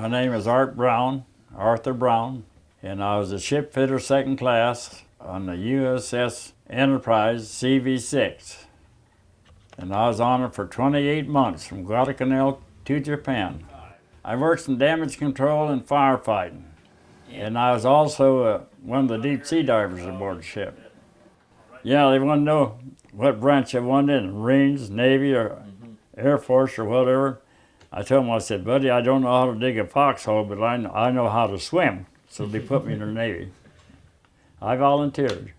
My name is Art Brown, Arthur Brown, and I was a ship fitter second class on the USS Enterprise CV-6. And I was on it for 28 months from Guadalcanal to Japan. I worked in damage control and firefighting. And I was also uh, one of the deep sea divers aboard ship. Yeah, they want to know what branch I wanted in, Marines, Navy, or Air Force, or whatever. I told them, I said, buddy, I don't know how to dig a foxhole, but I know, I know how to swim. So they put me in the Navy. I volunteered.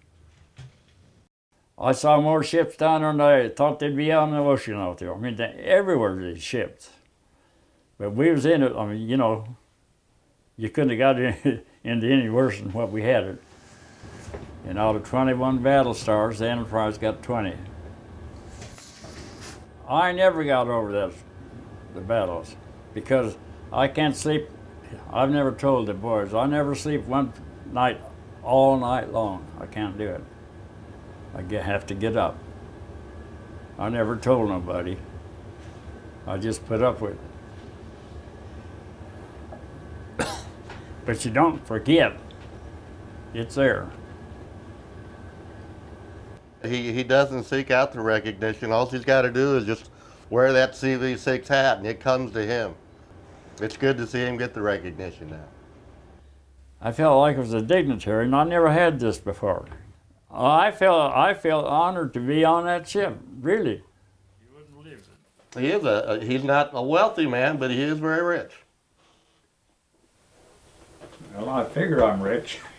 I saw more ships down there than I thought they'd be in the ocean out there. I mean, they, everywhere these ships. But we was in it, I mean, you know, you couldn't have got in, into any worse than what we had it. And out of 21 battle stars, the Enterprise got 20. I never got over that, the battles, because I can't sleep. I've never told the boys, I never sleep one night all night long. I can't do it. I get, have to get up. I never told nobody. I just put up with it. but you don't forget. It's there. He, he doesn't seek out the recognition. All he's got to do is just wear that CV6 hat and it comes to him. It's good to see him get the recognition now. I felt like I was a dignitary, and I never had this before. I felt I felt honored to be on that ship. Really. He is a, a he's not a wealthy man, but he is very rich. Well, I figure I'm rich.